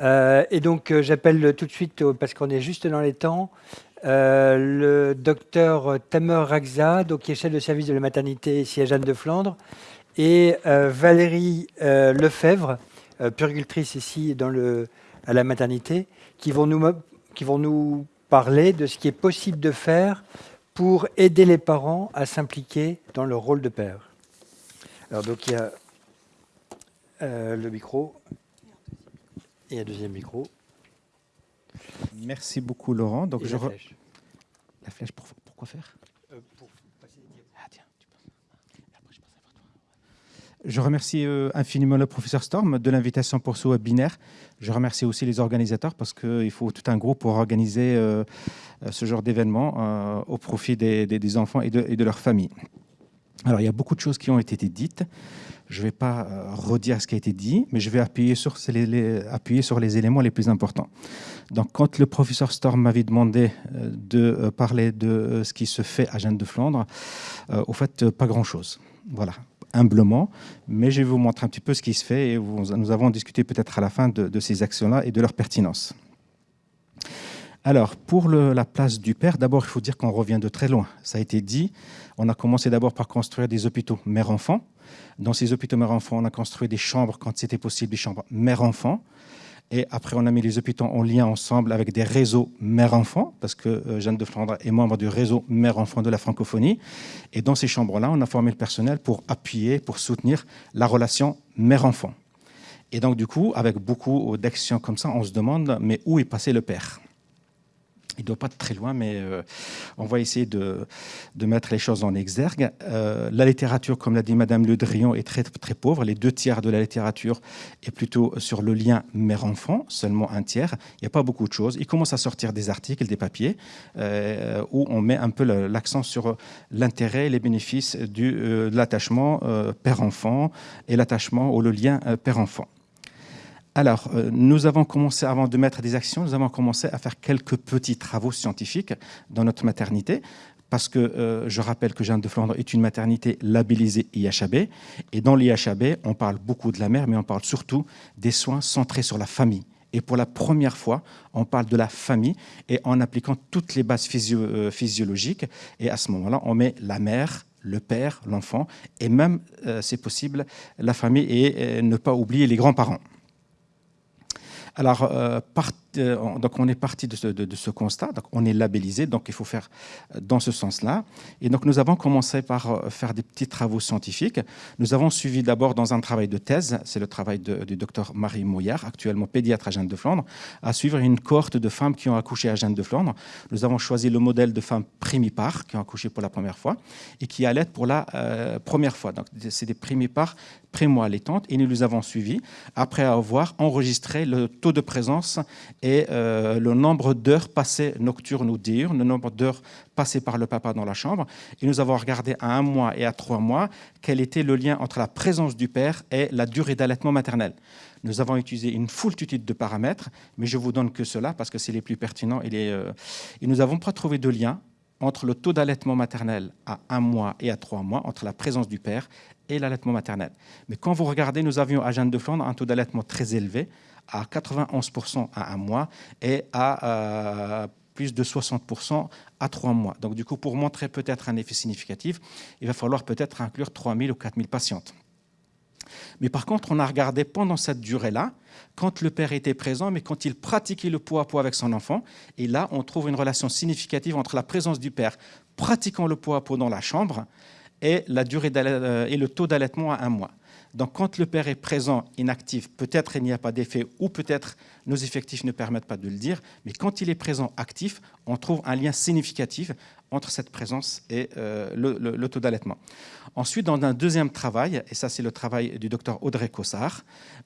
Euh, et donc, euh, j'appelle tout de suite, euh, parce qu'on est juste dans les temps, le docteur Tamer Ragza, donc, qui est chef de service de la maternité ici à Jeanne de Flandre, et Valérie Lefebvre, purgultrice ici dans le, à la maternité, qui vont, nous, qui vont nous parler de ce qui est possible de faire pour aider les parents à s'impliquer dans leur rôle de père. Alors, donc, il y a le micro. Et un deuxième micro. Merci beaucoup, Laurent. Donc, je la, flèche. la flèche, pour, quoi faire euh, pour passer les ah, tiens, tu Après, je, je remercie euh, infiniment le professeur Storm de l'invitation pour ce webinaire. Je remercie aussi les organisateurs parce qu'il faut tout un groupe pour organiser euh, ce genre d'événement au profit des, des, des enfants et de, et de leurs familles. Alors, il y a beaucoup de choses qui ont été dites. Je ne vais pas euh, redire ce qui a été dit, mais je vais appuyer sur, les, éléments les plus importants. Donc, quand le professeur Storm m'avait demandé euh, de euh, parler de ce qui se fait à Jeanne de Flandre, au fait, pas grand-chose. Voilà, humblement, mais je vais vous montrer un petit peu ce qui se fait et nous avons discuté peut-être à la fin de ces actions-là et de leur pertinence. Alors, pour la place du père, d'abord, il faut dire qu'on revient de très loin. Ça a été dit, on a commencé d'abord par construire des hôpitaux mère-enfant, dans ces hôpitaux mère-enfant, on a construit des chambres, quand c'était possible, des chambres mère-enfant. Et après, on a mis les hôpitaux en lien ensemble avec des réseaux mère-enfant, parce que euh, Jeanne de Flandre est membre du réseau mère-enfant de la francophonie. Et dans ces chambres-là, on a formé le personnel pour appuyer, pour soutenir la relation mère-enfant. Et donc, du coup, avec beaucoup d'actions comme ça, on se demande, mais où est passé le père? Il ne doit pas être très loin, mais euh, on va essayer de, mettre les choses en exergue. Euh, la littérature, comme l'a dit Madame Le Drian, est très, très pauvre. Les deux tiers de la littérature est plutôt sur le lien mère-enfant, seulement un tiers. Il n'y a pas beaucoup de choses. Il commence à sortir des articles, des papiers, euh, où on met un peu l'accent sur l'intérêt et les bénéfices du, de l'attachement père-enfant et l'attachement ou le lien père-enfant. Alors, euh, nous avons commencé, avant de mettre des actions, nous avons commencé à faire quelques petits travaux scientifiques dans notre maternité, parce que euh, je rappelle que Jeanne de Flandre est une maternité labellisée IHAB, et dans l'IHAB, on parle beaucoup de la mère, mais on parle surtout des soins centrés sur la famille. Et pour la première fois, on parle de la famille et en appliquant toutes les bases euh, physiologiques. Et à ce moment-là, on met la mère, le père, l'enfant, et même, c'est possible, la famille et ne pas oublier les grands-parents. Alors, euh, euh, donc on est parti de ce, constat, donc on est labellisé, donc il faut faire euh, dans ce sens-là. Et donc nous avons commencé par faire des petits travaux scientifiques. Nous avons suivi d'abord dans un travail de thèse, c'est le travail du docteur Marie Mouillard, actuellement pédiatre à Jeanne de Flandre, à suivre une cohorte de femmes qui ont accouché à Jeanne de Flandre. Nous avons choisi le modèle de femmes primipares qui ont accouché pour la première fois et qui allaitent pour la première fois. Donc c'est des primipares primo-allaitantes et nous les avons suivis après avoir enregistré le taux de présence et euh, le nombre d'heures passées nocturnes ou diurnes, le nombre d'heures passées par le papa dans la chambre. Et nous avons regardé à un mois et à trois mois quel était le lien entre la présence du père et la durée d'allaitement maternel. Nous avons utilisé une foultitude de paramètres, mais je vous donne que cela parce que c'est les plus pertinents. Et, euh, et nous n'avons pas trouvé de lien entre le taux d'allaitement maternel à un mois et à trois mois, entre la présence du père et l'allaitement maternel. Mais quand vous regardez, nous avions à Jeanne de Flandre un taux d'allaitement très élevé, à 91% à un mois et à euh, plus de 60% à trois mois. Donc du coup, pour montrer peut-être un effet significatif, il va falloir peut-être inclure 3000 ou 4000 patientes. Mais par contre, on a regardé pendant cette durée-là, quand le père était présent, mais quand il pratiquait le poids à poids avec son enfant. Et là, on trouve une relation significative entre la présence du père pratiquant le poids à poids dans la chambre et, la durée euh, et le taux d'allaitement à un mois. Donc quand le père est présent, inactif, peut-être il n'y a pas d'effet ou peut-être nos effectifs ne permettent pas de le dire, mais quand il est présent actif, on trouve un lien significatif entre cette présence et euh, le, taux d'allaitement. Ensuite, dans un deuxième travail, et ça c'est le travail du docteur Audrey Cossard,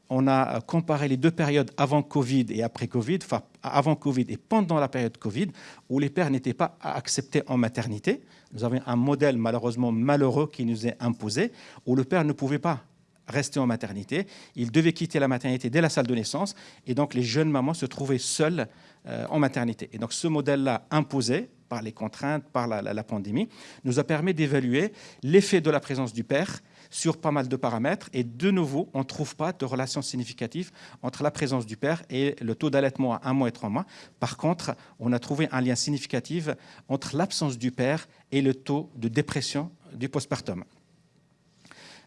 on a comparé les deux périodes avant Covid et après Covid, enfin avant Covid et pendant la période Covid, où les pères n'étaient pas acceptés en maternité. Nous avions un modèle malheureusement malheureux qui nous est imposé, où le père ne pouvait pas rester en maternité. Il devait quitter la maternité dès la salle de naissance et donc les jeunes mamans se trouvaient seules euh, en maternité. Et donc ce modèle-là imposé par les contraintes, par la, pandémie, nous a permis d'évaluer l'effet de la présence du père sur pas mal de paramètres. Et de nouveau, on ne trouve pas de relation significative entre la présence du père et le taux d'allaitement à un mois et trois mois. Par contre, on a trouvé un lien significatif entre l'absence du père et le taux de dépression du postpartum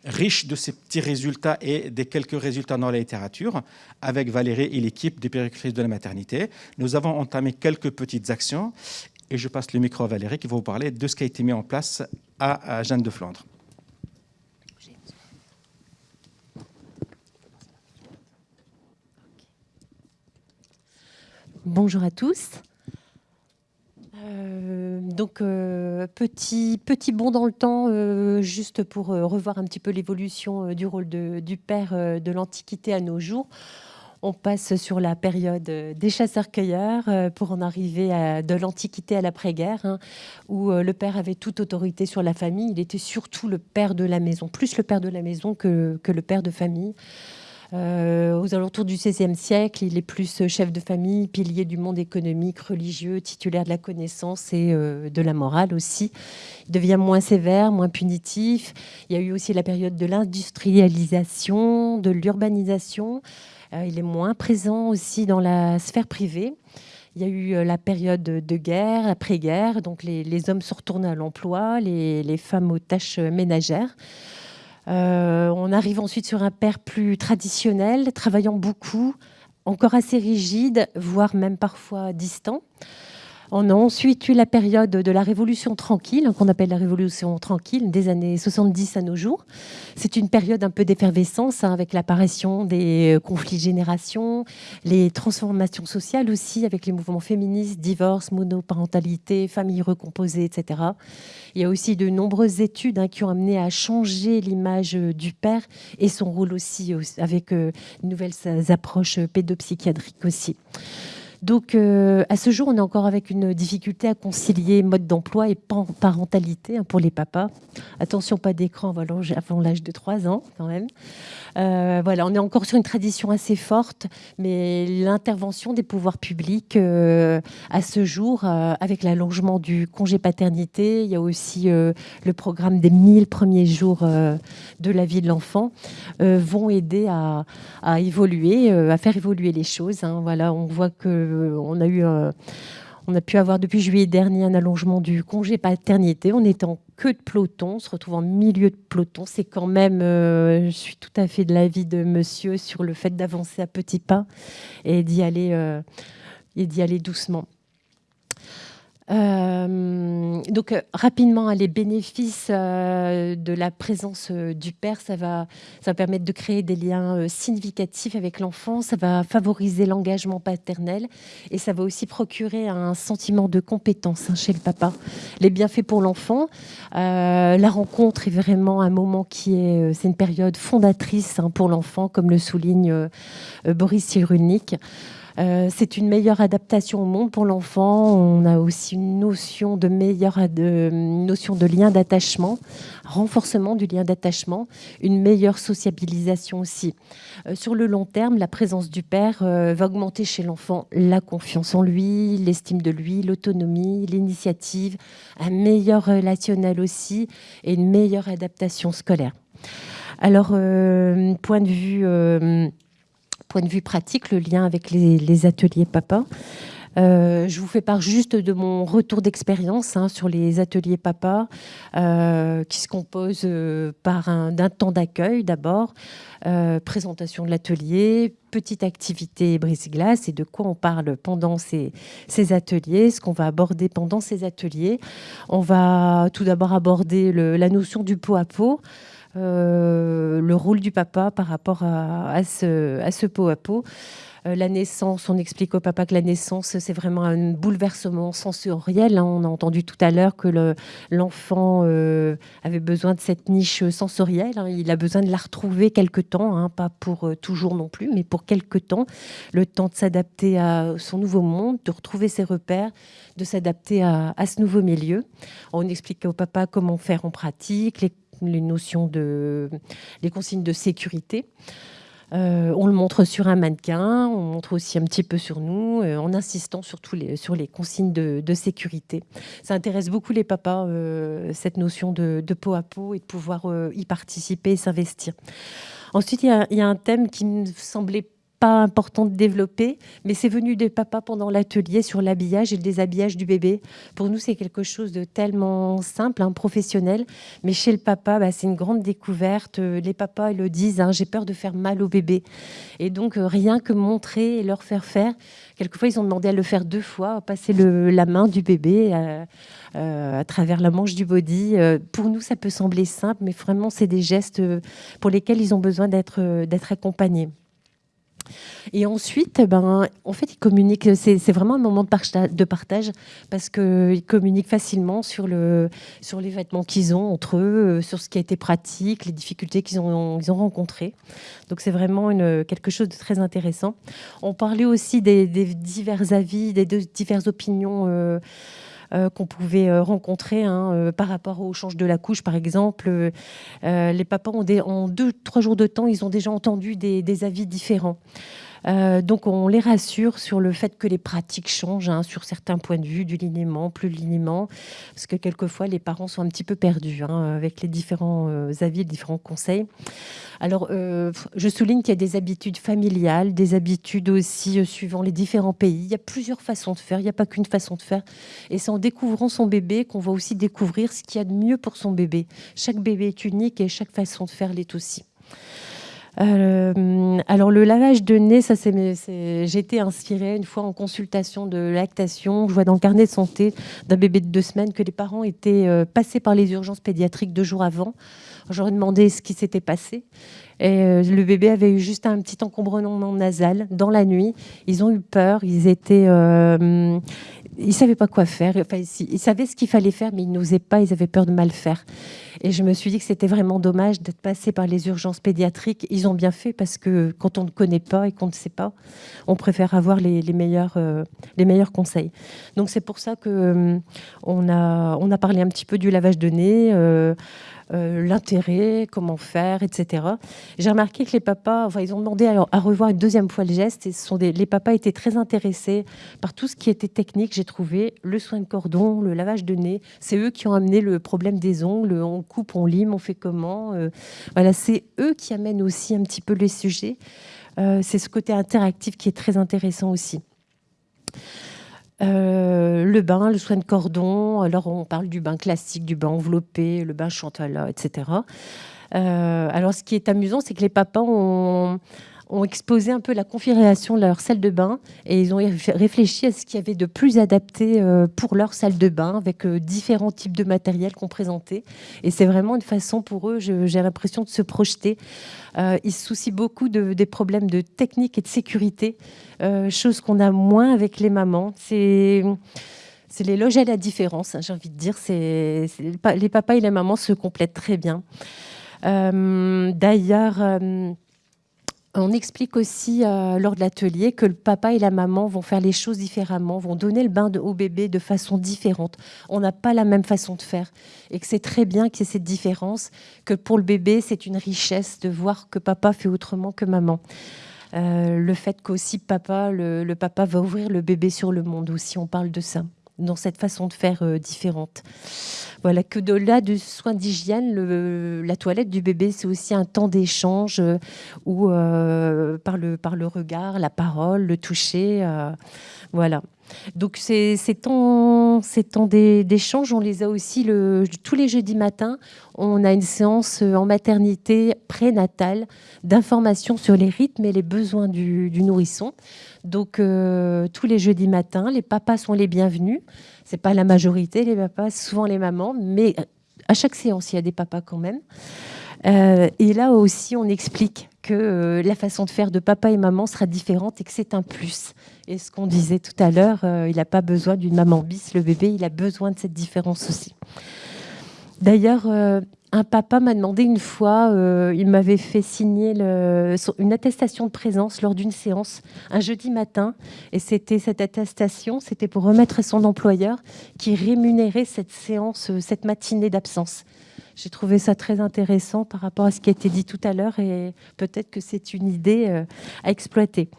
riche de ces petits résultats et des quelques résultats dans la littérature, avec Valérie et l'équipe des péricultrices de la maternité. Nous avons entamé quelques petites actions et je passe le micro à Valérie qui va vous parler de ce qui a été mis en place à Jeanne de Flandre. Bonjour à tous. Euh, donc, euh, petit, petit bond dans le temps, euh, juste pour revoir un petit peu l'évolution du rôle du père de l'Antiquité à nos jours. On passe sur la période des chasseurs-cueilleurs pour en arriver de l'Antiquité à l'après-guerre, hein, où le père avait toute autorité sur la famille. Il était surtout le père de la maison, plus le père de la maison que le père de famille. Euh, aux alentours du XVIe siècle, il est plus chef de famille, pilier du monde économique, religieux, titulaire de la connaissance et euh, de la morale aussi. Il devient moins sévère, moins punitif. Il y a eu aussi la période de l'industrialisation, de l'urbanisation. Euh, il est moins présent aussi dans la sphère privée. Il y a eu la période de guerre, après-guerre, donc les, hommes se retournent à l'emploi, les femmes aux tâches ménagères. Euh, on arrive ensuite sur un père plus traditionnel, travaillant beaucoup, encore assez rigide, voire même parfois distant. On a ensuite eu la période de la Révolution tranquille, qu'on appelle la Révolution tranquille, des années 70 à nos jours? C'est une période un peu d'effervescence hein, avec l'apparition des euh, conflits de génération, les transformations sociales aussi avec les mouvements féministes, divorce, monoparentalité, famille recomposée, etc. Il y a aussi de nombreuses études hein, qui ont amené à changer l'image euh, du père et son rôle aussi avec de euh, nouvelles approches pédopsychiatriques aussi. Donc, euh, à ce jour, on est encore avec une difficulté à concilier mode d'emploi et parentalité hein, pour les papas. Attention, pas d'écran avant l'âge de 3 ans, quand même. Euh, voilà, on est encore sur une tradition assez forte, mais l'intervention des pouvoirs publics euh, à ce jour, avec l'allongement du congé paternité, il y a aussi le programme des 1000 premiers jours de la vie de l'enfant, vont aider à, évoluer, à faire évoluer les choses. Hein. Voilà, on voit que on a eu on a pu avoir depuis juillet dernier un allongement du congé paternité. On est en queue de peloton, on se retrouve en milieu de peloton. C'est quand même, euh, je suis tout à fait de l'avis de monsieur sur le fait d'avancer à petits pas et d'y aller, euh, et d'y aller doucement. Euh, donc euh, rapidement, les bénéfices euh, de la présence du père, ça va, ça va permettre de créer des liens significatifs avec l'enfant, ça va favoriser l'engagement paternel et ça va aussi procurer un sentiment de compétence hein, chez le papa. Les bienfaits pour l'enfant, la rencontre est vraiment un moment qui est, c'est une période fondatrice hein, pour l'enfant, comme le souligne Boris Cyrulnik. Euh, c'est une meilleure adaptation au monde pour l'enfant. On a aussi une notion de meilleure de, notion de lien d'attachement, renforcement du lien d'attachement, une meilleure sociabilisation aussi. Euh, sur le long terme, la présence du père euh, va augmenter chez l'enfant la confiance en lui, l'estime de lui, l'autonomie, l'initiative, un meilleur relationnel aussi et une meilleure adaptation scolaire. Alors, point de vue point de vue pratique, le lien avec les, ateliers papa. Euh, je vous fais part juste de mon retour d'expérience hein, sur les ateliers papa, euh, qui se composent euh, par d'un temps d'accueil d'abord, présentation de l'atelier, petite activité brise-glace et de quoi on parle pendant ces ateliers, ce qu'on va aborder pendant ces ateliers. On va tout d'abord aborder la notion du pot à pot. Euh, le rôle du papa par rapport à, ce, à ce pot à pot. Euh, la naissance, on explique au papa que la naissance, c'est vraiment un bouleversement sensoriel. Hein. On a entendu tout à l'heure que l'enfant euh, avait besoin de cette niche sensorielle. Hein. Il a besoin de la retrouver quelque temps, hein. pas pour toujours non plus, mais pour quelque temps. Le temps de s'adapter à son nouveau monde, de retrouver ses repères, de s'adapter à, à, ce nouveau milieu. On explique au papa comment faire en pratique, les les notions de, les consignes de sécurité. Euh, on le montre sur un mannequin, on montre aussi un petit peu sur nous, euh, en insistant sur, sur les consignes de, sécurité. Ça intéresse beaucoup les papas, euh, cette notion de, peau à peau et de pouvoir y participer et s'investir. Ensuite, il y, y, a un thème qui me semblait important de développer, mais c'est venu des papas pendant l'atelier sur l'habillage et le déshabillage du bébé. Pour nous, c'est quelque chose de tellement simple, hein, professionnel, mais chez le papa, bah, c'est une grande découverte. Les papas le disent, hein, j'ai peur de faire mal au bébé. Et donc, euh, rien que montrer et leur faire faire. Quelquefois, ils ont demandé à le faire deux fois, passer le, la main du bébé euh, euh, à travers la manche du body. pour nous, ça peut sembler simple, mais vraiment, c'est des gestes pour lesquels ils ont besoin d'être accompagnés. Et ensuite, ben, en fait, ils communiquent. C'est vraiment un moment de partage parce qu'ils communiquent facilement sur, le, sur les vêtements qu'ils ont entre eux, euh, sur ce qui a été pratique, les difficultés qu'ils ont, ils ont rencontrées. Donc, c'est vraiment une, quelque chose de très intéressant. On parlait aussi des, divers avis, des diverses opinions. Euh, qu'on pouvait euh, rencontrer hein, euh, par rapport au change de la couche, par exemple. les papas, ont en deux, trois jours de temps, ils ont déjà entendu des avis différents. Euh, donc on les rassure sur le fait que les pratiques changent hein, sur certains points de vue, du linément, plus linément, parce que quelquefois les parents sont un petit peu perdus hein, avec les différents euh, avis, les différents conseils. Alors euh, je souligne qu'il y a des habitudes familiales, des habitudes aussi suivant les différents pays. Il y a plusieurs façons de faire, il n'y a pas qu'une façon de faire. Et c'est en découvrant son bébé qu'on va aussi découvrir ce qu'il y a de mieux pour son bébé. Chaque bébé est unique et chaque façon de faire l'est aussi. Euh, alors le lavage de nez, ça c'est, été inspirée une fois en consultation de lactation. Je vois dans le carnet de santé d'un bébé de deux semaines que les parents étaient euh, passés par les urgences pédiatriques deux jours avant. J'aurais demandé ce qui s'était passé. Et euh, le bébé avait eu juste un petit encombrement nasal dans la nuit. Ils ont eu peur. Ils étaient, ils savaient pas quoi faire. Enfin, ils savaient ce qu'il fallait faire, mais ils n'osaient pas. Ils avaient peur de mal faire. Et je me suis dit que c'était vraiment dommage d'être passé par les urgences pédiatriques. Ils ont bien fait parce que quand on ne connaît pas et qu'on ne sait pas, on préfère avoir les, meilleurs, euh, les meilleurs conseils. Donc c'est pour ça que euh, on a, on a parlé un petit peu du lavage de nez. Euh, euh, l'intérêt, comment faire, etc. J'ai remarqué que les papas, enfin, ils ont demandé à, à, revoir une deuxième fois le geste et sont les papas étaient très intéressés par tout ce qui était technique, j'ai trouvé, le soin de cordon, le lavage de nez. C'est eux qui ont amené le problème des ongles, on coupe, on lime, on fait comment. Euh, voilà, c'est eux qui amènent aussi un petit peu les sujets. Euh, c'est ce côté interactif qui est très intéressant aussi. Euh, le bain, le soin de cordon. Alors, on parle du bain classique, du bain enveloppé, le bain chantala, etc. Euh, alors, ce qui est amusant, c'est que les papas ont, ont exposé un peu la configuration de leur salle de bain et ils ont réfléchi à ce qu'il y avait de plus adapté euh, pour leur salle de bain avec différents types de matériel qu'on présentait. Et c'est vraiment une façon pour eux, j'ai l'impression, de se projeter. ils se soucient beaucoup de, des problèmes de technique et de sécurité. Euh, chose qu'on a moins avec les mamans. C'est c'est les loges à la différence, hein, j'ai envie de dire. C'est les papas et les mamans se complètent très bien. Euh, d'ailleurs, euh, on explique aussi lors de l'atelier que le papa et la maman vont faire les choses différemment, vont donner le bain au bébé de façon différente. On n'a pas la même façon de faire et que c'est très bien qu'il y ait cette différence, que pour le bébé, c'est une richesse de voir que papa fait autrement que maman. Euh, le fait qu'aussi papa, le, papa va ouvrir le bébé sur le monde aussi, on parle de ça, dans cette façon de faire euh, différente. Voilà, que de-là du soin d'hygiène, la toilette du bébé, c'est aussi un temps d'échange euh, où par, le, par le regard, la parole, le toucher, voilà. Donc ces, temps, d'échange, on les a aussi tous les jeudis matins. On a une séance euh, en maternité prénatale d'information sur les rythmes et les besoins du, nourrisson. Donc euh, tous les jeudis matins, les papas sont les bienvenus. C'est pas la majorité, les papas, souvent les mamans, mais à chaque séance, il y a des papas quand même. Euh, et là aussi, on explique que la façon de faire de papa et maman sera différente et que c'est un plus. Et ce qu'on disait tout à l'heure, euh, il n'a pas besoin d'une maman bis, le bébé, il a besoin de cette différence aussi. D'ailleurs, euh, un papa m'a demandé une fois, euh, il m'avait fait signer une attestation de présence lors d'une séance un jeudi matin. Et c'était cette attestation, c'était pour remettre à son employeur qui rémunérait cette séance, cette matinée d'absence. J'ai trouvé ça très intéressant par rapport à ce qui a été dit tout à l'heure et peut-être que c'est une idée euh, à exploiter.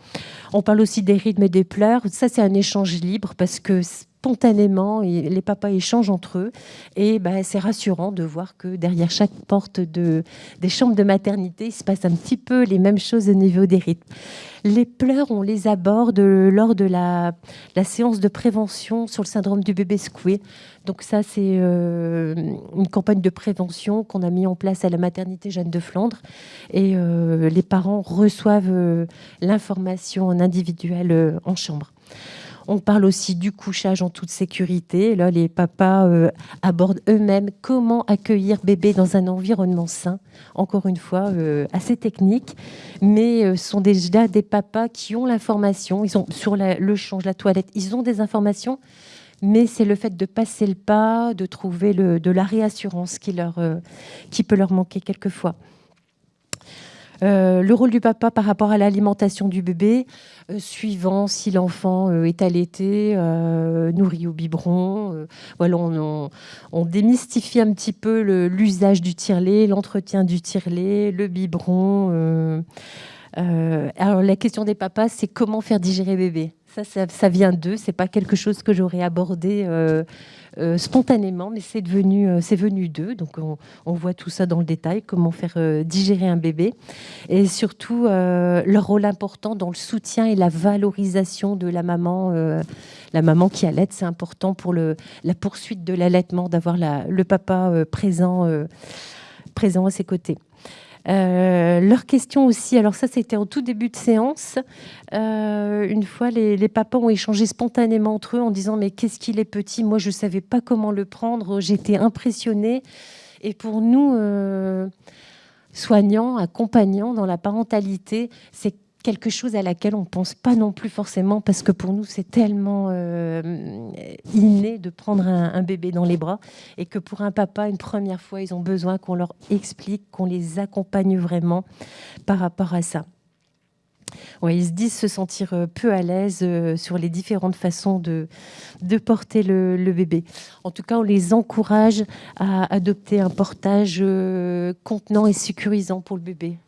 On parle aussi des rythmes et des pleurs. Ça, c'est un échange libre parce que spontanément, les papas échangent entre eux. Et bah, c'est rassurant de voir que derrière chaque porte de, des chambres de maternité, il se passe un petit peu les mêmes choses au niveau des rythmes. Les pleurs, on les aborde lors de la, séance de prévention sur le syndrome du bébé secoué. Donc ça, c'est euh, une campagne de prévention qu'on a mis en place à la maternité Jeanne de Flandre. Et euh, les parents reçoivent euh, l'information en individuel en chambre. On parle aussi du couchage en toute sécurité. Là, les papas abordent eux-mêmes comment accueillir bébé dans un environnement sain. Encore une fois, assez technique, mais euh, sont déjà des papas qui ont l'information. Ils ont sur le change, la toilette, ils ont des informations, mais c'est le fait de passer le pas, de trouver de la réassurance qui, leur, qui peut leur manquer quelquefois. Euh, le rôle du papa par rapport à l'alimentation du bébé, euh, suivant si l'enfant euh, est allaité, nourri au biberon. voilà, on, démystifie un petit peu l'usage du tire-lait, l'entretien du tire-lait, le biberon. Alors la question des papas, c'est comment faire digérer bébé. Ça, ça, vient d'eux. C'est pas quelque chose que j'aurais abordé euh, spontanément, mais c'est devenu, euh, c'est venu d'eux. Donc on, voit tout ça dans le détail, comment faire euh, digérer un bébé, et surtout leur rôle important dans le soutien et la valorisation de la maman, la maman qui allait. C'est important pour la poursuite de l'allaitement d'avoir le papa présent, présent à ses côtés. Euh, leur question aussi, alors ça c'était en tout début de séance, euh, une fois les, papas ont échangé spontanément entre eux en disant mais qu'est-ce qu'il est petit, moi je ne savais pas comment le prendre, j'étais impressionnée. Et pour nous, euh, soignants, accompagnants dans la parentalité, c'est quelque chose à laquelle on ne pense pas non plus forcément parce que pour nous c'est tellement euh, inné de prendre un, bébé dans les bras et que pour un papa une première fois ils ont besoin qu'on leur explique, qu'on les accompagne vraiment par rapport à ça. Ouais, ils se disent se sentir euh, peu à l'aise euh, sur les différentes façons de, de porter le, le, bébé. En tout cas, on les encourage à adopter un portage contenant et sécurisant pour le bébé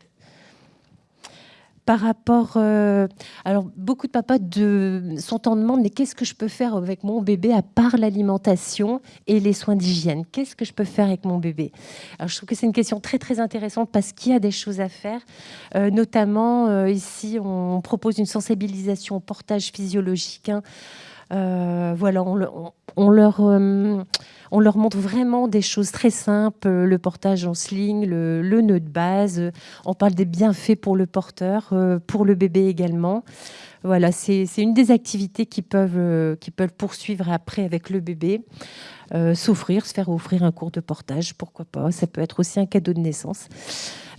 par rapport. Euh, alors, beaucoup de papas sont en demande mais qu'est-ce que je peux faire avec mon bébé à part l'alimentation et les soins d'hygiène? Qu'est-ce que je peux faire avec mon bébé? Alors, je trouve que c'est une question très très intéressante parce qu'il y a des choses à faire. Euh, notamment, euh, ici, on propose une sensibilisation au portage physiologique. Hein. Voilà, on, leur on leur montre vraiment des choses très simples, le portage en sling, le, nœud de base. On parle des bienfaits pour le porteur, euh, pour le bébé également. Voilà, c'est une des activités qui peuvent, euh, peuvent poursuivre après avec le bébé. Euh, s'offrir, se faire offrir un cours de portage, pourquoi pas. Ça peut être aussi un cadeau de naissance.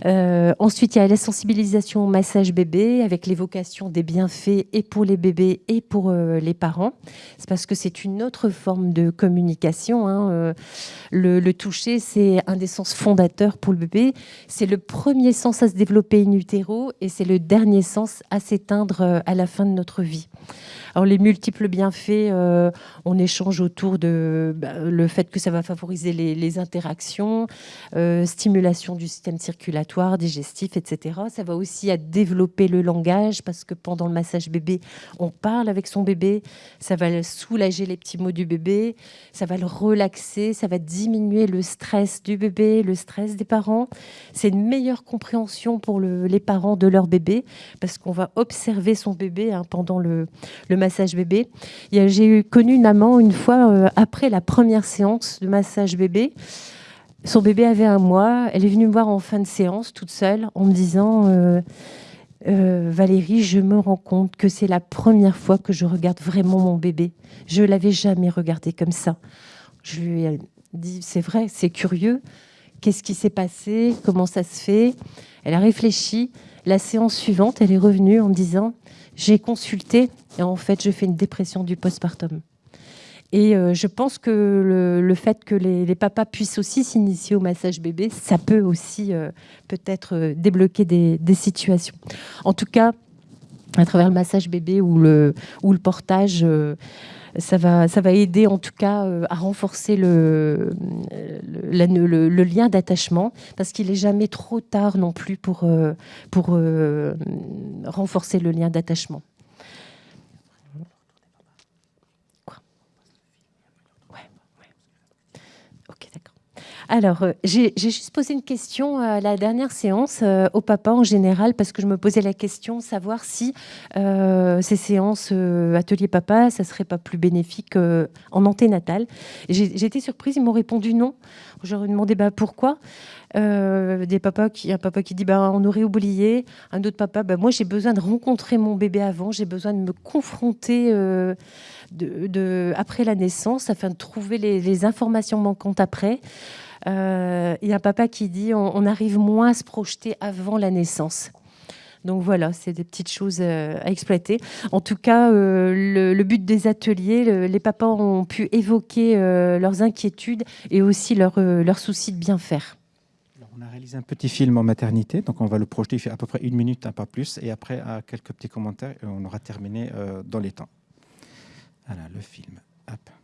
Euh, ensuite, il y a la sensibilisation au massage bébé avec l'évocation des bienfaits et pour les bébés et pour euh, les parents. C'est parce que c'est une autre forme de communication. Hein. Le, toucher, c'est un des sens fondateurs pour le bébé. C'est le premier sens à se développer in utero et c'est le dernier sens à s'éteindre à la fin de notre vie. Alors les multiples bienfaits, euh, on échange autour de bah, le fait que ça va favoriser les, interactions, euh, stimulation du système circulatoire, digestif, etc. Ça va aussi à développer le langage parce que pendant le massage bébé, on parle avec son bébé, ça va soulager les petits mots du bébé, ça va le relaxer, ça va diminuer le stress du bébé, le stress des parents. C'est une meilleure compréhension pour les parents de leur bébé parce qu'on va observer son bébé hein, pendant le, le massage bébé. J'ai connu une maman une fois, euh, après la première séance de massage bébé, son bébé avait un mois. Elle est venue me voir en fin de séance, toute seule, en me disant euh, euh, Valérie, je me rends compte que c'est la première fois que je regarde vraiment mon bébé. Je l'avais jamais regardé comme ça. Je lui ai dit C'est vrai, c'est curieux. Qu'est-ce qui s'est passé? Comment ça se fait? Elle a réfléchi. La séance suivante, elle est revenue en me disant j'ai consulté et en fait, je fais une dépression du postpartum. Et euh, je pense que le, fait que les, papas puissent aussi s'initier au massage bébé, ça peut aussi euh, peut-être euh, débloquer des, situations. En tout cas, à travers le massage bébé ou le, ou le portage ça va, ça va aider en tout cas euh, à renforcer le, le, lien d'attachement, parce qu'il n'est jamais trop tard non plus pour, euh, pour euh, renforcer le lien d'attachement. Alors, euh, j'ai juste posé une question à la dernière séance euh, au papa en général, parce que je me posais la question savoir si euh, ces séances atelier papa, ça serait pas plus bénéfique en anténatal. J'ai été surprise, ils m'ont répondu non. Ai demandé bah, pourquoi? des papas qui, un papa qui dit bah, on aurait oublié, un autre papa bah, moi j'ai besoin de rencontrer mon bébé avant, j'ai besoin de me confronter après la naissance afin de trouver les, les informations manquantes après. Euh, il y a un papa qui dit on, arrive moins à se projeter avant la naissance. Donc voilà, c'est des petites choses euh, à exploiter. En tout cas, euh, le, but des ateliers, les papas ont pu évoquer leurs inquiétudes et aussi leurs leur soucis de bien faire. on a réalisé un petit film en maternité, donc on va le projeter, il fait à peu près une minute, un pas plus, et après, quelques petits commentaires, on aura terminé dans les temps. Voilà, le film. Hop.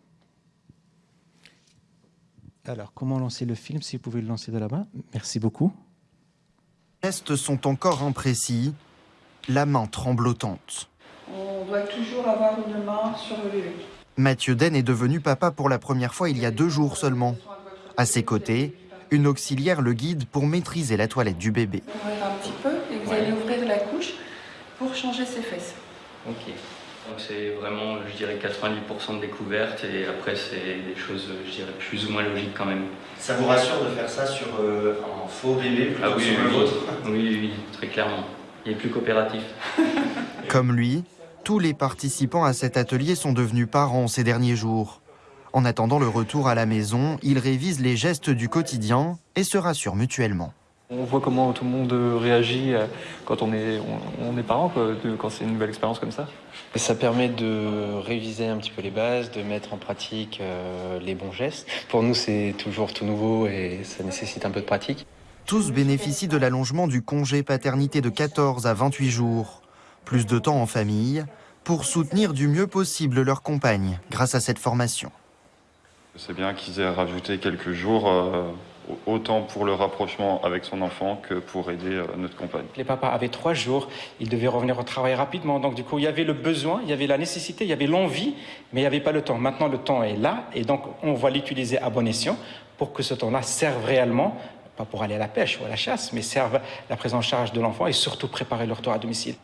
Alors, comment lancer le film Si vous pouvez le lancer de là-bas. Merci beaucoup. Les gestes sont encore imprécis, la main tremblotante. On doit toujours avoir une main sur le bébé. Mathieu Den est devenu papa pour la première fois il y a deux jours seulement. À ses côtés, une auxiliaire le guide pour maîtriser la toilette du bébé. Ouvrir un petit peu et vous allez ouvrir la couche pour changer ses fesses. Ok. Donc c'est vraiment, je dirais, 90% de découverte et après c'est des choses, je dirais, plus ou moins logiques quand même. Ça vous rassure de faire ça sur euh, un faux bébé plutôt ah, oui, sur le vôtre oui, oui, très clairement. Il est plus coopératif. Comme lui, tous les participants à cet atelier sont devenus parents ces derniers jours. En attendant le retour à la maison, ils révisent les gestes du quotidien et se rassurent mutuellement. On voit comment tout le monde réagit euh, quand on est, on, est parent, quand c'est une nouvelle expérience comme ça. Et ça permet de réviser un petit peu les bases, de mettre en pratique euh, les bons gestes. Pour nous, c'est toujours tout nouveau et ça nécessite un peu de pratique. Tous bénéficient de l'allongement du congé paternité de 14 à 28 jours. Plus de temps en famille pour soutenir du mieux possible leur compagne grâce à cette formation. C'est bien qu'ils aient rajouté quelques jours. Euh, autant pour le rapprochement avec son enfant que pour aider euh, notre compagne. Les papas avaient trois jours, ils devaient revenir au travail rapidement, donc du coup il y avait le besoin, il y avait la nécessité, il y avait l'envie, mais il n'y avait pas le temps. Maintenant le temps est là et donc on va l'utiliser à bon escient pour que ce temps-là serve réellement, pas pour aller à la pêche ou à la chasse, mais serve la prise en charge de l'enfant et surtout préparer le retour à domicile.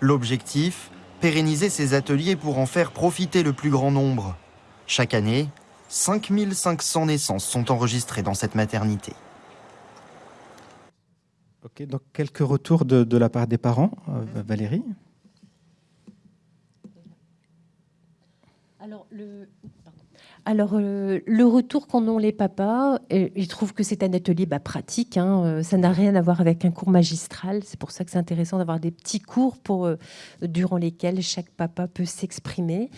L'objectif Pérenniser ces ateliers pour en faire profiter le plus grand nombre. Chaque année, 5500 naissances sont enregistrées dans cette maternité. Ok, donc quelques retours de, la part des parents. Euh, Valérie? Alors, le, alors, euh, le retour qu'en ont les papas, euh, ils trouvent que c'est un atelier bah, pratique. Hein, ça n'a rien à voir avec un cours magistral. C'est pour ça que c'est intéressant d'avoir des petits cours pour, durant lesquels chaque papa peut s'exprimer.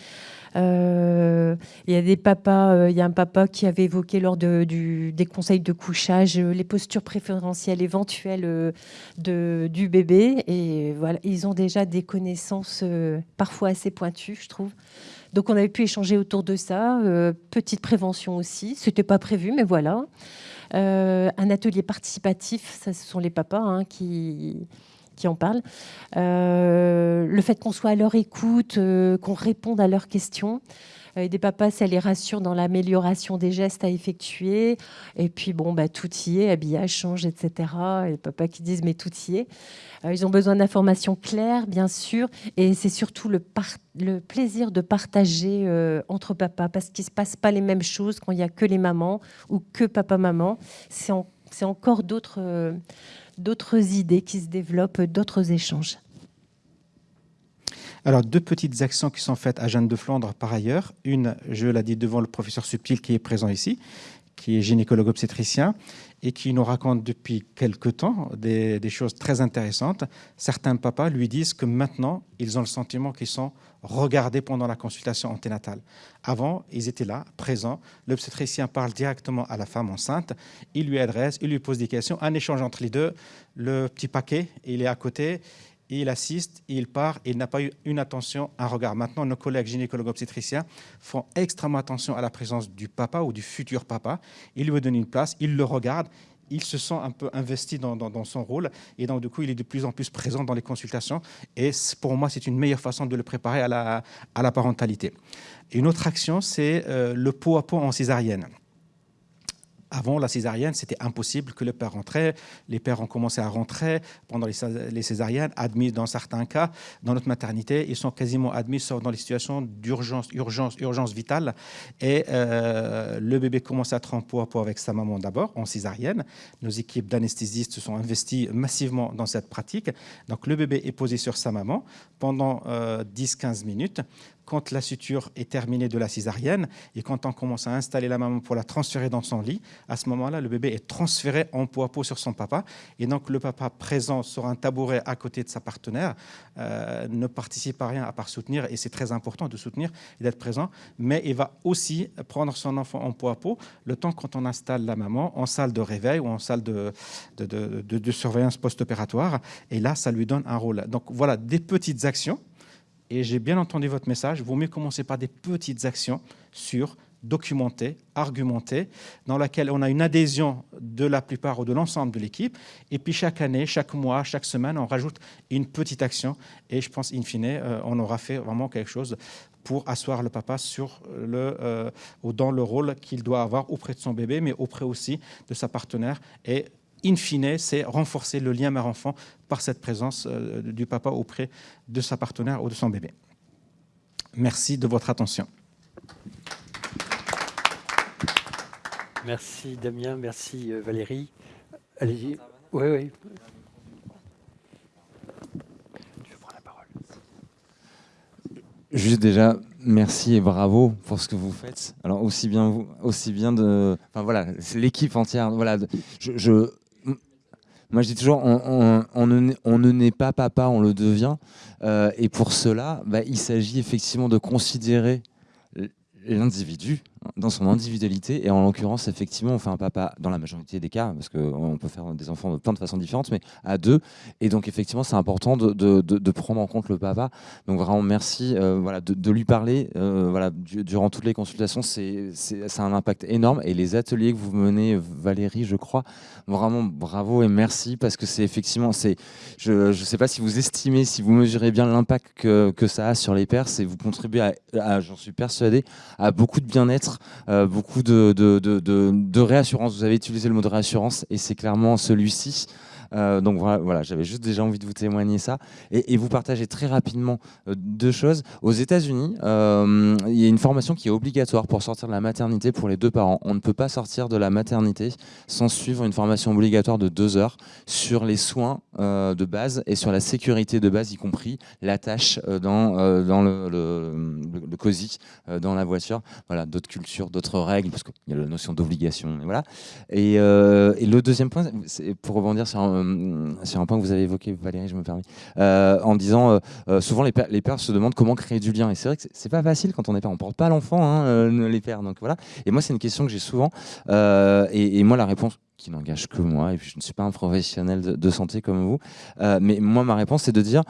Euh, il y a des papas, euh, y a un papa qui avait évoqué lors de, des conseils de couchage euh, les postures préférentielles éventuelles de, du bébé. Et voilà, ils ont déjà des connaissances parfois assez pointues, je trouve. Donc on avait pu échanger autour de ça. petite prévention aussi, c'était pas prévu, mais voilà. un atelier participatif, ça, ce sont les papas hein, qui qui en parlent. Euh, le fait qu'on soit à leur écoute, euh, qu'on réponde à leurs questions. Euh, des papas, ça les rassure dans l'amélioration des gestes à effectuer. Et puis, bon, bah, tout y est, habillage change, etc. Et les papas qui disent, mais tout y est. ils ont besoin d'informations claires, bien sûr. Et c'est surtout le, plaisir de partager entre papas, parce qu'il ne se passe pas les mêmes choses quand il n'y a que les mamans ou que papa-maman. C'est encore d'autres d'autres idées qui se développent, d'autres échanges. Alors, deux petites actions qui sont faites à Jeanne de Flandre par ailleurs. Une, je l'ai dit devant le professeur Subtil qui est présent ici, qui est gynécologue obstétricien et qui nous raconte depuis quelque temps des, des, choses très intéressantes. Certains papas lui disent que maintenant, ils ont le sentiment qu'ils sont regardés pendant la consultation anténatale. Avant, ils étaient là, présents. L'obstétricien parle directement à la femme enceinte. Il lui adresse, il lui pose des questions. Un échange entre les deux. Le petit paquet, il est à côté. il assiste, il part, il n'a pas eu une attention, un regard. Maintenant, nos collègues gynécologues obstétriciens font extrêmement attention à la présence du papa ou du futur papa. Ils lui donnent une place, ils le regardent, il se sent un peu investi dans, son rôle et donc du coup il est de plus en plus présent dans les consultations et pour moi c'est une meilleure façon de le préparer à la, parentalité. Une autre action c'est euh, le pot à pot en césarienne. Avant la césarienne, c'était impossible que le père rentrait. Les pères ont commencé à rentrer pendant les césariennes, admis dans certains cas. Dans notre maternité, ils sont quasiment admis sauf dans les situations d'urgence, urgence, urgence vitale. Et euh, le bébé commence à être en pot avec sa maman d'abord, en césarienne. Nos équipes d'anesthésistes se sont investies massivement dans cette pratique. Donc le bébé est posé sur sa maman pendant 10-15 euh, minutes quand la suture est terminée de la césarienne et quand on commence à installer la maman pour la transférer dans son lit, à ce moment-là, le bébé est transféré en peau à peau sur son papa. Et donc, le papa présent sur un tabouret à côté de sa partenaire euh, ne participe à rien à part soutenir. Et c'est très important de soutenir et d'être présent. Mais il va aussi prendre son enfant en peau à peau le temps quand on installe la maman en salle de réveil ou en salle de, surveillance post-opératoire. Et là, ça lui donne un rôle. Donc, voilà des petites actions et j'ai bien entendu votre message, vaut mieux commencer par des petites actions sur documentées, argumentées, dans laquelle on a une adhésion de la plupart ou de l'ensemble de l'équipe. Et puis chaque année, chaque mois, chaque semaine, on rajoute une petite action. Et je pense, in fine, euh, on aura fait vraiment quelque chose pour asseoir le papa sur le, euh, dans le rôle qu'il doit avoir auprès de son bébé, mais auprès aussi de sa partenaire. Et in fine, c'est renforcer le lien mère-enfant par cette présence euh, du papa auprès de sa partenaire ou de son bébé. Merci de votre attention. Merci Damien, merci euh, Valérie. Allez-y. Oui, oui. Tu prendre la parole. Juste déjà, merci et bravo pour ce que vous faites. Alors aussi bien vous, aussi bien de, enfin voilà, c'est l'équipe entière. Voilà, je moi, je dis toujours, on, ne, naît pas papa, on le devient. Euh, et pour cela, bah, il s'agit effectivement de considérer l'individu dans son individualité. Et en l'occurrence, effectivement, on fait un papa dans la majorité des cas, parce qu'on peut faire des enfants de plein de façons différentes, mais à deux. Et donc, effectivement, c'est important de, de, prendre en compte le papa. Donc, vraiment, merci euh, voilà, de, lui parler. Euh, voilà, durant toutes les consultations, c'est un impact énorme. Et les ateliers que vous menez, Valérie, je crois, vraiment bravo et merci, parce que c'est effectivement, je ne sais pas si vous estimez, si vous mesurez bien l'impact que, que, ça a sur les pères, c'est vous contribuez, à j'en suis persuadé, à beaucoup de bien-être euh, beaucoup de, de, de, réassurance. Vous avez utilisé le mot de réassurance et c'est clairement celui-ci. Euh, donc voilà, j'avais juste déjà envie de vous témoigner ça. Et, vous partagez très rapidement euh, deux choses. Aux États-Unis, euh, il y a une formation qui est obligatoire pour sortir de la maternité pour les deux parents. On ne peut pas sortir de la maternité sans suivre une formation obligatoire de deux heures sur les soins de base et sur la sécurité de base, y compris la tâche dans, le, le, COSI, dans la voiture. Voilà, d'autres cultures, d'autres règles, parce qu'il y a la notion d'obligation. Voilà. Et, et, le deuxième point, pour rebondir sur sur un point que vous avez évoqué, Valérie, je me permets, euh, en disant euh, souvent les pères, les pères se demandent comment créer du lien. Et c'est vrai que c'est pas facile quand on est père. On porte pas l'enfant, hein, les pères. Donc voilà. Et moi, c'est une question que j'ai souvent. Et, moi, la réponse qui n'engage que moi, et puis je ne suis pas un professionnel de, santé comme vous, mais moi, ma réponse, c'est de dire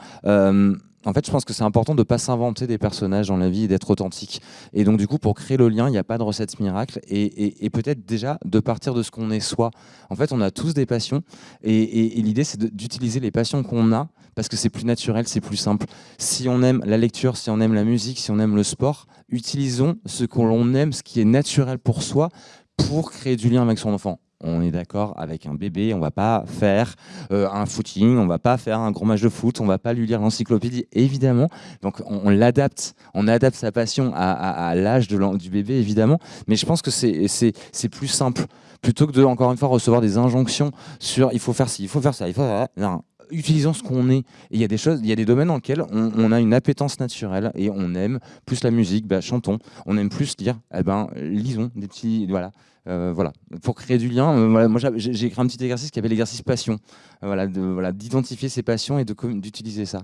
en fait, je pense que c'est important de ne pas s'inventer des personnages dans la vie et d'être authentique. Et donc, du coup, pour créer le lien, il n'y a pas de recette miracle. Et, peut-être déjà de partir de ce qu'on est soi. En fait, on a tous des passions. Et, l'idée, c'est d'utiliser les passions qu'on a parce que c'est plus naturel, c'est plus simple. Si on aime la lecture, si on aime la musique, si on aime le sport, utilisons ce qu'on aime, ce qui est naturel pour soi, pour créer du lien avec son enfant on est d'accord avec un bébé, on va pas faire euh, un footing, on va pas faire un gros match de foot, on va pas lui lire l'encyclopédie, évidemment. Donc on, l'adapte, on adapte sa passion à, l'âge du bébé, évidemment. Mais je pense que c'est plus simple. Plutôt que de, encore une fois, recevoir des injonctions sur il faut faire ci, il faut faire ça, il faut... Non, utilisons ce qu'on est. Il y a des choses, il y a des domaines dans lesquels on, a une appétence naturelle et on aime plus la musique, bah, chantons. On aime plus lire, eh ben, lisons des petits, voilà. Euh, voilà, pour créer du lien, euh, moi j'ai écrit un petit exercice qui appelle l'exercice passion. Euh, voilà, voilà, d'identifier ses passions et d'utiliser ça.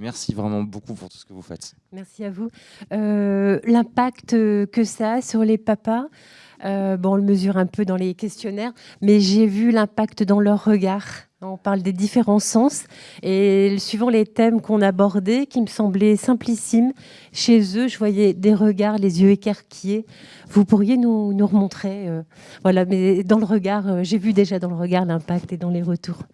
Merci vraiment beaucoup pour tout ce que vous faites. Merci à vous. L'impact que ça a sur les papas, bon, on le mesure un peu dans les questionnaires, mais j'ai vu l'impact dans leur regard On parle des différents sens et suivant les thèmes qu'on abordait, qui me semblaient simplissimes, chez eux, je voyais des regards, les yeux écarquillés. Vous pourriez nous, nous remontrer, euh, voilà, mais dans le regard, euh, j'ai vu déjà dans le regard l'impact et dans les retours.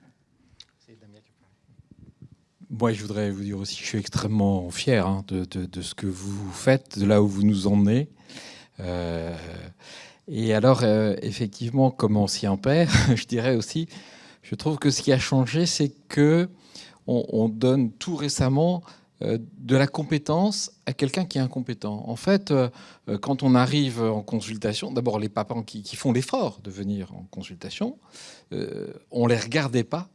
Moi, je voudrais vous dire aussi que je suis extrêmement fier hein, de, ce que vous faites, de là où vous nous emmenez. Euh, et alors, effectivement, comme ancien père, je dirais aussi, je trouve que ce qui a changé, c'est que on, donne tout récemment euh, de la compétence à quelqu'un qui est incompétent. En fait, euh, euh, quand on arrive en consultation, d'abord les papas qui, font l'effort de venir en consultation, on les regardait pas.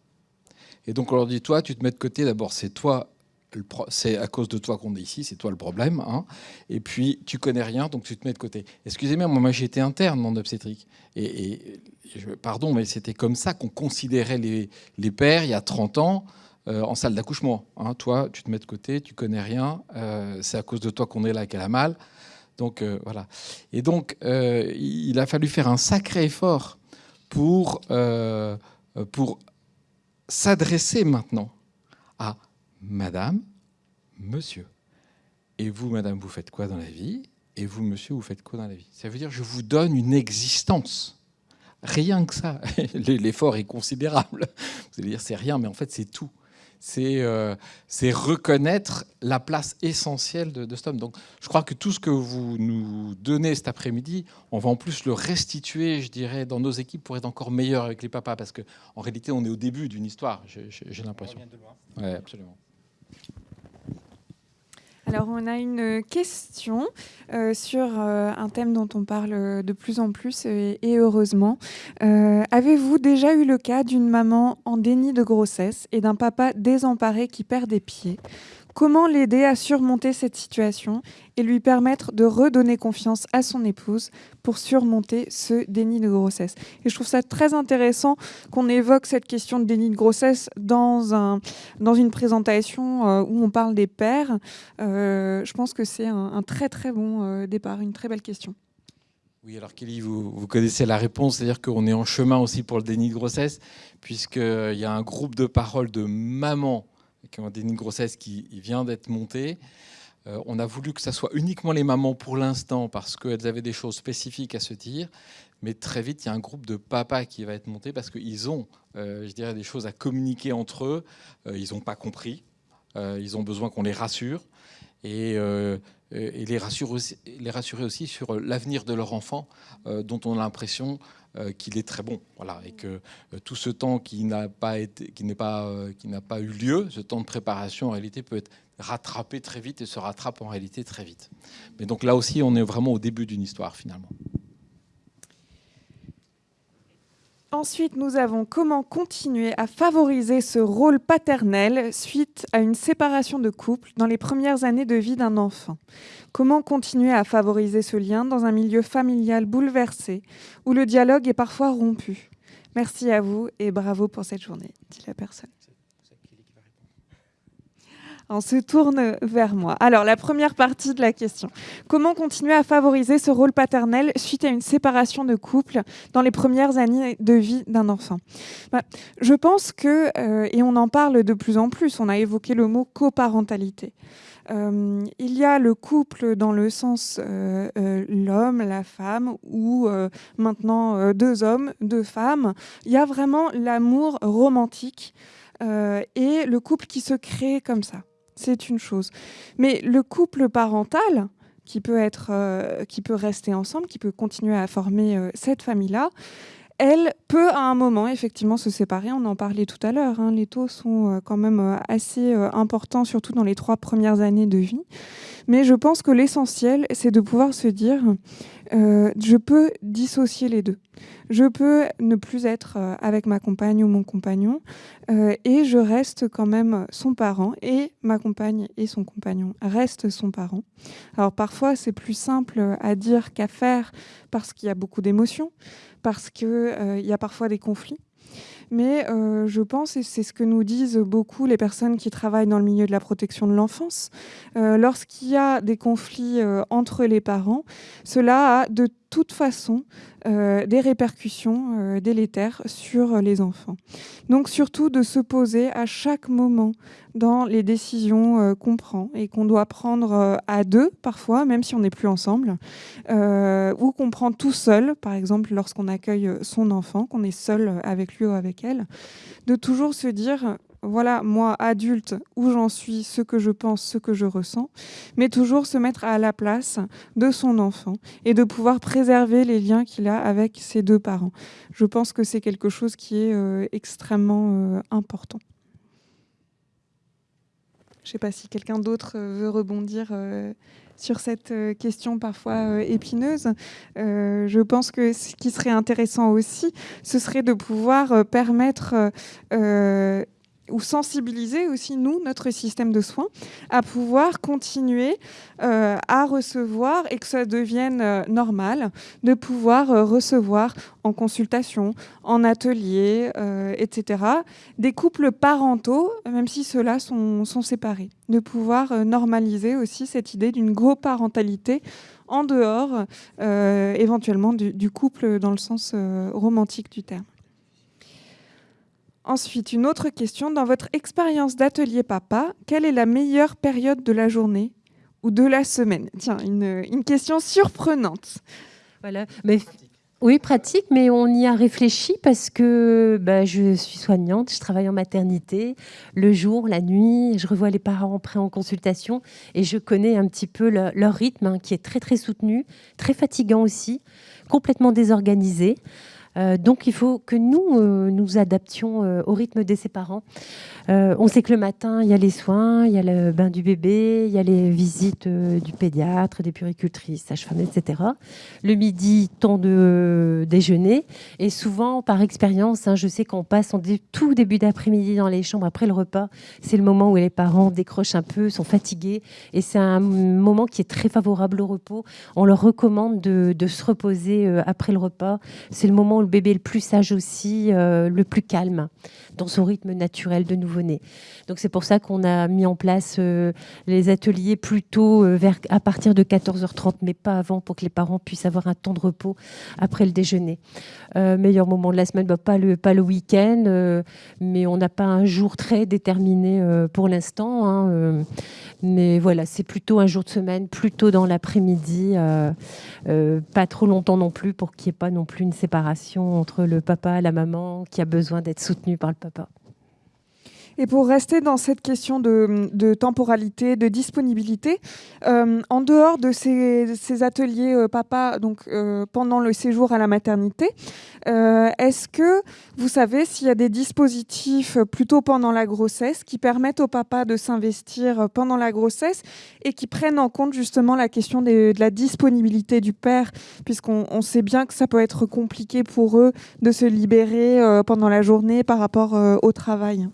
Et donc on leur dit, toi, tu te mets de côté, d'abord c'est toi c'est à cause de toi qu'on est ici, c'est toi le problème. Hein. Et puis, tu connais rien, donc tu te mets de côté. Excusez-moi, moi, j'ai été interne en obstétrique. Pardon, mais c'était comme ça qu'on considérait les, les, pères il y a 30 ans euh, en salle d'accouchement. Hein. Toi, tu te mets de côté, tu connais rien, euh, c'est à cause de toi qu'on est là qu'elle a mal. Donc, euh, voilà. Et donc, il a fallu faire un sacré effort pour, pour s'adresser maintenant à Madame, Monsieur. Et vous, Madame, vous faites quoi dans la vie? Et vous, Monsieur, vous faites quoi dans la vie? Ça veut dire je vous donne une existence. Rien que ça. L'effort est considérable. Vous allez dire c'est rien, mais en fait c'est tout. C'est euh, reconnaître la place essentielle de, de, cet homme. Donc je crois que tout ce que vous nous donnez cet après-midi, on va en plus le restituer, je dirais, dans nos équipes pour être encore meilleur avec les papas, parce qu'en réalité on est au début d'une histoire, j'ai l'impression. Oui, absolument. Alors, on a une question euh, sur euh, un thème dont on parle de plus en plus et, heureusement. Euh, avez-vous déjà eu le cas d'une maman en déni de grossesse et d'un papa désemparé qui perd des pieds? Comment l'aider à surmonter cette situation et lui permettre de redonner confiance à son épouse pour surmonter ce déni de grossesse? Et je trouve ça très intéressant qu'on évoque cette question de déni de grossesse dans, un, dans une présentation euh, où on parle des pères. Euh, je pense que c'est un, très très bon euh, départ, une très belle question. Oui, alors Kelly, vous, vous connaissez la réponse, c'est-à-dire qu'on est en chemin aussi pour le déni de grossesse, puisqu'il y a un groupe de parole de mamans qui ont un déni de grossesse qui vient d'être monté. Euh, on a voulu que ça soit uniquement les mamans pour l'instant parce qu'elles avaient des choses spécifiques à se dire. Mais très vite, il y a un groupe de papas qui va être monté parce qu'ils ont, euh, je dirais, des choses à communiquer entre eux. Euh, ils n'ont pas compris. ils ont besoin qu'on les rassure. Et, les, les rassurer aussi sur l'avenir de leur enfant, dont on a l'impression euh, qu'il est très bon. Voilà, et que euh, tout ce temps qui n'a pas, été, qui pas, euh, qui n'a pas eu lieu, ce temps de préparation en réalité peut être rattrapé très vite et se rattrape en réalité très vite. Mais donc là aussi, on est vraiment au début d'une histoire finalement. Ensuite, nous avons comment continuer à favoriser ce rôle paternel suite à une séparation de couple dans les premières années de vie d'un enfant. Comment continuer à favoriser ce lien dans un milieu familial bouleversé où le dialogue est parfois rompu Merci à vous et bravo pour cette journée, dit la personne. On se tourne vers moi. Alors, la première partie de la question. Comment continuer à favoriser ce rôle paternel suite à une séparation de couple dans les premières années de vie d'un enfant? Bah, Je pense que, euh, et on en parle de plus en plus, on a évoqué le mot coparentalité. Euh, il y a le couple dans le sens euh, l'homme, la femme, ou maintenant deux hommes, deux femmes. Il y a vraiment l'amour romantique et le couple qui se crée comme ça c'est une chose. Mais le couple parental, qui peut, être, euh, qui peut rester ensemble, qui peut continuer à former euh, cette famille-là, elle peut à un moment effectivement se séparer. On en parlait tout à l'heure. Hein. Les taux sont euh, quand même assez importants, surtout dans les trois premières années de vie. Mais je pense que l'essentiel, c'est de pouvoir se dire, euh, je peux dissocier les deux. Je peux ne plus être euh, avec ma compagne ou mon compagnon euh, et je reste quand même son parent et ma compagne et son compagnon restent son parent. Alors parfois c'est plus simple à dire qu'à faire parce qu'il y a beaucoup d'émotions, parce qu'il y a parfois des conflits. Mais euh, je pense, et c'est ce que nous disent beaucoup les personnes qui travaillent dans le milieu de la protection de l'enfance, euh, lorsqu'il y a des conflits euh, entre les parents, cela a de toute façon euh, des répercussions euh, délétères sur les enfants. Donc surtout de se poser à chaque moment dans les décisions euh, qu'on prend et qu'on doit prendre à deux parfois, même si on n'est plus ensemble, ou qu'on prend tout seul, par exemple lorsqu'on accueille son enfant, qu'on est seul avec lui ou avec elle, de toujours se dire voilà, moi, adulte, où j'en suis, ce que je pense, ce que je ressens, mais toujours se mettre à la place de son enfant et de pouvoir préserver les liens qu'il a avec ses deux parents. Je pense que c'est quelque chose qui est euh, extrêmement euh, important. Je ne sais pas si quelqu'un d'autre euh, veut rebondir sur cette question parfois épineuse. je pense que ce qui serait intéressant aussi, ce serait de pouvoir permettre ou sensibiliser aussi, nous, notre système de soins, à pouvoir continuer euh, à recevoir et que ça devienne euh, normal de pouvoir euh, recevoir en consultation, en atelier, etc., des couples parentaux, même si ceux-là sont, séparés. De pouvoir normaliser aussi cette idée d'une parentalité en dehors, éventuellement, du, couple dans le sens romantique du terme. Ensuite, une autre question. Dans votre expérience d'atelier papa, quelle est la meilleure période de la journée ou de la semaine? Tiens, une, question surprenante. Voilà. Mais, oui, pratique, mais on y a réfléchi parce que bah, je suis soignante, je travaille en maternité, le jour, la nuit, je revois les parents prêts en consultation et je connais un petit peu leur rythme hein, qui est très très soutenu, très fatigant aussi, complètement désorganisé. Euh, donc il faut que nous euh, nous adaptions euh, au rythme de ses parents. on sait que le matin, il y a les soins, il y a le bain du bébé, il y a les visites du pédiatre, des puricultrices, sages-femmes, etc. Le midi, temps de déjeuner. Et souvent, par expérience, hein, je sais qu'on passe en tout début d'après-midi dans les chambres après le repas. C'est le moment où les parents décrochent un peu, sont fatigués. Et c'est un moment qui est très favorable au repos. On leur recommande de, de se reposer après le repas. C'est le moment le bébé le plus sage aussi, euh, le plus calme dans son rythme naturel de nouveau-né. Donc c'est pour ça qu'on a mis en place euh, les ateliers plutôt euh, vers, à partir de 14h30, mais pas avant, pour que les parents puissent avoir un temps de repos après le déjeuner. meilleur moment de la semaine, bah, pas le, pas le week-end, mais on n'a pas un jour très déterminé pour l'instant. Hein, mais voilà, c'est plutôt un jour de semaine, plutôt dans l'après-midi, pas trop longtemps non plus, pour qu'il n'y ait pas non plus une séparation entre le papa et la maman qui a besoin d'être soutenu par le papa. Et pour rester dans cette question de, temporalité, de disponibilité, euh, en dehors de ces, ateliers euh, papa, donc euh, pendant le séjour à la maternité, est-ce que vous savez s'il y a des dispositifs plutôt pendant la grossesse qui permettent au papa de s'investir pendant la grossesse et qui prennent en compte justement la question de la disponibilité du père, puisqu'on sait bien que ça peut être compliqué pour eux de se libérer pendant la journée par rapport au travail?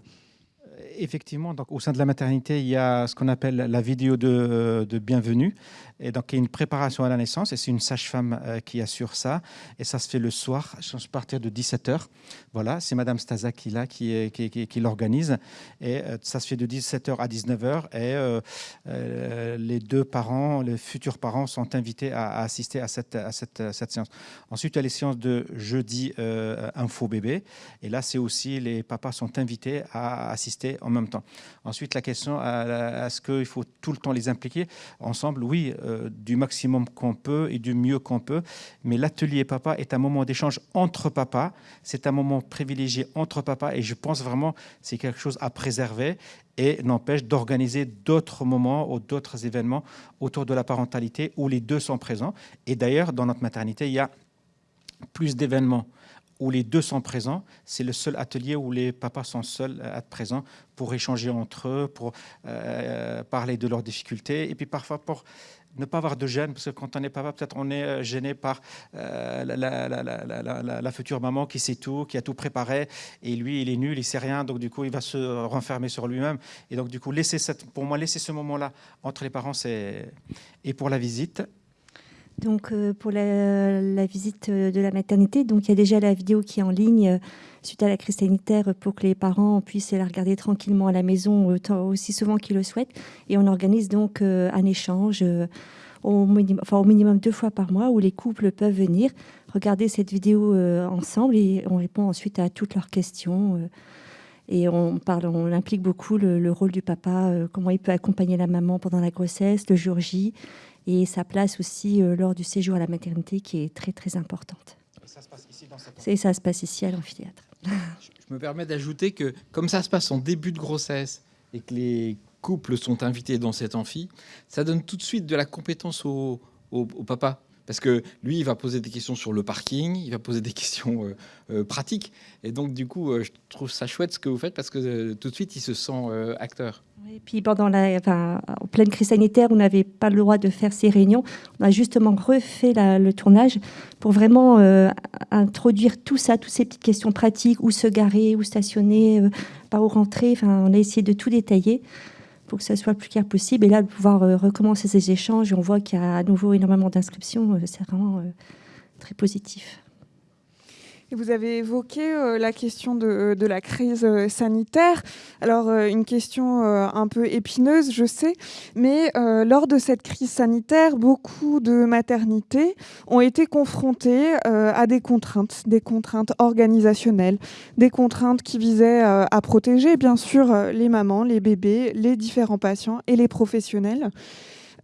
Effectivement, donc, au sein de la maternité, il y a ce qu'on appelle la vidéo de, de bienvenue. Et donc, il y a une préparation à la naissance et c'est une sage-femme euh, qui assure ça. Et ça se fait le soir, à partir de 17h. Voilà, c'est Madame Staza qui, l'organise. Et euh, ça se fait de 17h à 19h. Et euh, les deux parents, les futurs parents, sont invités à, assister à cette, à cette, séance. Ensuite, il y a les séances de jeudi info bébé. Et là, c'est aussi les papas sont invités à assister en même temps. Ensuite, la question, est-ce qu'il faut tout le temps les impliquer ensemble Oui, euh, du maximum qu'on peut et du mieux qu'on peut. Mais l'atelier papa est un moment d'échange entre papas. C'est un moment privilégié entre papas et je pense vraiment c'est quelque chose à préserver et n'empêche d'organiser d'autres moments ou d'autres événements autour de la parentalité où les deux sont présents. Et d'ailleurs, dans notre maternité, il y a plus d'événements où les deux sont présents. C'est le seul atelier où les papas sont seuls à être présents pour échanger entre eux, pour euh, parler de leurs difficultés et puis parfois pour ne pas avoir de gêne, parce que quand on est papa, peut-être on est euh, gêné par euh, la, future maman qui sait tout, qui a tout préparé, et lui, il est nul, il sait rien, donc du coup, il va se renfermer sur lui-même. Et donc, du coup, laisser pour moi, laisser ce moment-là entre les parents, c'est... Et pour la visite donc euh, pour la, visite de la maternité, donc il y a déjà la vidéo qui est en ligne suite à la crise sanitaire pour que les parents puissent la regarder tranquillement à la maison aussi souvent qu'ils le souhaitent. Et on organise donc un échange au, minimum, enfin, au minimum deux fois par mois où les couples peuvent venir regarder cette vidéo ensemble et on répond ensuite à toutes leurs questions. Et on parle, on implique beaucoup le, rôle du papa, comment il peut accompagner la maman pendant la grossesse, le jour J, et sa place aussi lors du séjour à la maternité qui est très très importante. Et ça se passe ici dans cette... Et ça se passe ici à l'amphithéâtre. Je me permets d'ajouter que comme ça se passe en début de grossesse et que les couples sont invités dans cet amphi, ça donne tout de suite de la compétence au, au papa parce que lui, il va poser des questions sur le parking, il va poser des questions euh, euh, pratiques. Et donc, du coup, euh, je trouve ça chouette ce que vous faites parce que tout de suite, il se sent acteur. Et puis, pendant la, en pleine crise sanitaire, on n'avait pas le droit de faire ces réunions. On a justement refait le tournage pour vraiment introduire tout ça, toutes ces petites questions pratiques, où se garer, où stationner, par où rentrer. Enfin, on a essayé de tout détailler pour que ça soit le plus clair possible. Et là, pouvoir euh, recommencer ces échanges, on voit qu'il y a à nouveau énormément d'inscriptions, euh, c'est vraiment euh, très positif. Vous avez évoqué euh, la question de, euh, la crise euh, sanitaire. Alors, une question un peu épineuse, je sais, mais lors de cette crise sanitaire, beaucoup de maternités ont été confrontées à des contraintes, des contraintes organisationnelles, des contraintes qui visaient à protéger, bien sûr, les mamans, les bébés, les différents patients et les professionnels.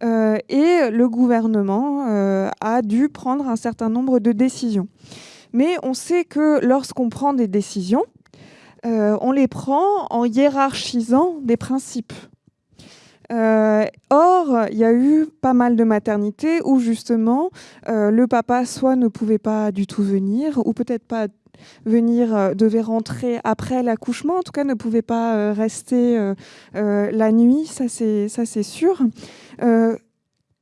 et le gouvernement a dû prendre un certain nombre de décisions. Mais on sait que lorsqu'on prend des décisions, euh, on les prend en hiérarchisant des principes. Euh, or, il y a eu pas mal de maternités où justement euh, le papa soit ne pouvait pas du tout venir, ou peut-être pas venir, devait rentrer après l'accouchement, en tout cas ne pouvait pas rester la nuit, ça c'est sûr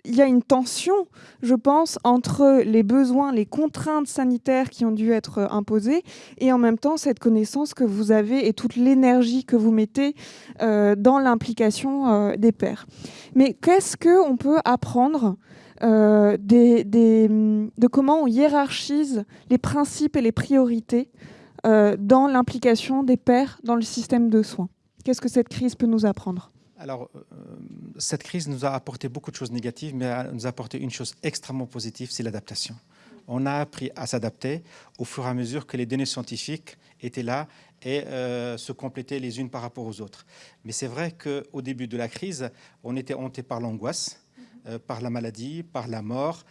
il y a une tension, je pense, entre les besoins, les contraintes sanitaires qui ont dû être euh, imposées et en même temps cette connaissance que vous avez et toute l'énergie que vous mettez euh, dans l'implication euh, des pères. Mais qu'est-ce qu'on peut apprendre de comment on hiérarchise les principes et les priorités dans l'implication des pères dans le système de soins? Qu'est-ce que cette crise peut nous apprendre? Alors, euh, cette crise nous a apporté beaucoup de choses négatives, mais elle nous a apporté une chose extrêmement positive, c'est l'adaptation. On a appris à s'adapter au fur et à mesure que les données scientifiques étaient là et euh, se complétaient les unes par rapport aux autres. Mais c'est vrai qu'au début de la crise, on était hanté par l'angoisse, euh, par la maladie, par la mort,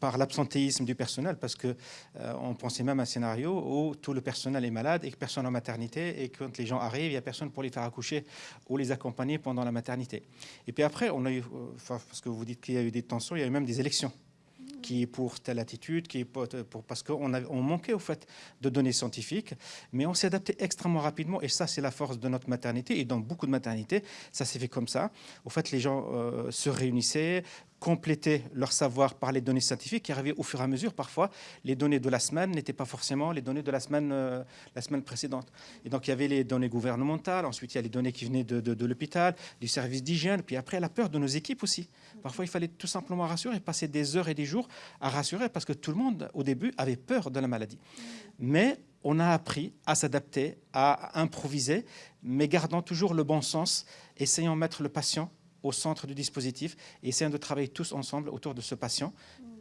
par l'absentéisme du personnel, parce qu'on euh, pensait même à un scénario où tout le personnel est malade et que personne en maternité, et quand les gens arrivent, il n'y a personne pour les faire accoucher ou les accompagner pendant la maternité. Et puis après, on a eu, parce que vous dites qu'il y a eu des tensions, il y a eu même des élections qui est pour telle attitude, qui est pour, parce qu'on on manquait au fait de données scientifiques, mais on s'est adapté extrêmement rapidement et ça c'est la force de notre maternité et dans beaucoup de maternités ça s'est fait comme ça. Au fait les gens euh, se réunissaient, compléter leur savoir par les données scientifiques qui arrivaient au fur et à mesure. Parfois, les données de la semaine n'étaient pas forcément les données de la semaine, euh, la semaine précédente. Et donc, il y avait les données gouvernementales, ensuite, il y a les données qui venaient de, de, l'hôpital, du service d'hygiène, puis après, la peur de nos équipes aussi. Parfois, il fallait tout simplement rassurer, passer des heures et des jours à rassurer, parce que tout le monde, au début, avait peur de la maladie. Mais on a appris à s'adapter, à improviser, mais gardant toujours le bon sens, essayant de mettre le patient au centre du dispositif et essayons de travailler tous ensemble autour de ce patient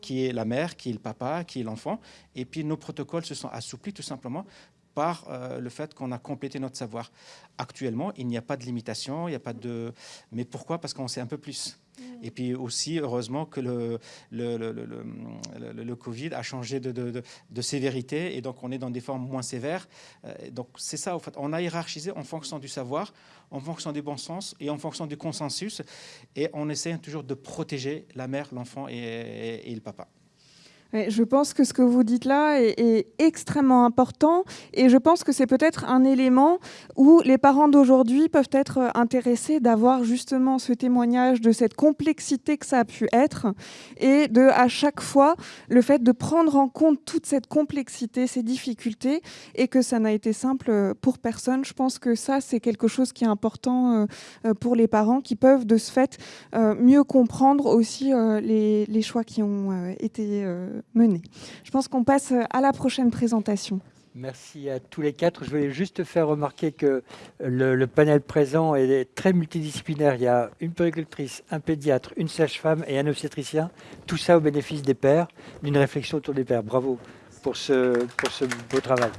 qui est la mère, qui est le papa, qui est l'enfant. Et puis nos protocoles se sont assouplis tout simplement par euh, le fait qu'on a complété notre savoir. Actuellement, il n'y a pas de limitation, il n'y a pas de... Mais pourquoi? Parce qu'on sait un peu plus. Et puis aussi, heureusement, que le, Covid a changé de, sévérité et donc on est dans des formes moins sévères. Euh, donc c'est ça, en fait. On a hiérarchisé en fonction du savoir, en fonction du bon sens et en fonction du consensus. Et on essaie toujours de protéger la mère, l'enfant et le papa. Je pense que ce que vous dites là est, extrêmement important et je pense que c'est peut-être un élément où les parents d'aujourd'hui peuvent être intéressés d'avoir justement ce témoignage de cette complexité que ça a pu être et de à chaque fois le fait de prendre en compte toute cette complexité, ces difficultés et que ça n'a été simple pour personne. Je pense que ça c'est quelque chose qui est important euh, pour les parents qui peuvent de ce fait euh, mieux comprendre aussi euh, les choix qui ont été menée. Je pense qu'on passe à la prochaine présentation. Merci à tous les quatre. Je voulais juste faire remarquer que le, panel présent est très multidisciplinaire. Il y a une péricultrice, un pédiatre, une sage-femme et un obstétricien. Tout ça au bénéfice des pères, d'une réflexion autour des pères. Bravo pour ce, pour ce beau travail.